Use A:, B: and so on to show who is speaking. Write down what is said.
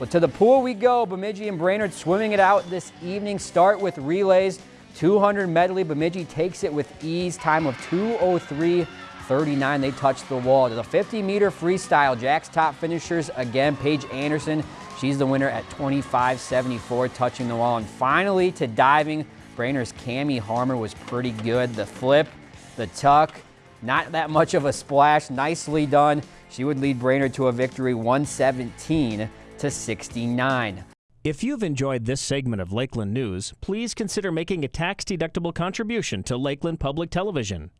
A: Well, to the pool we go. Bemidji and Brainerd swimming it out this evening. Start with relays. 200 medley. Bemidji takes it with ease. Time of 203.39. They touch the wall. To the 50 meter freestyle. Jack's top finishers again. Paige Anderson. She's the winner at 25.74, touching the wall. And finally to diving. Brainerd's Cami Harmer was pretty good. The flip, the tuck, not that much of a splash. Nicely done. She would lead Brainerd to a victory 117 to 69.
B: If you've enjoyed this segment of Lakeland News, please consider making a tax-deductible contribution to Lakeland Public Television.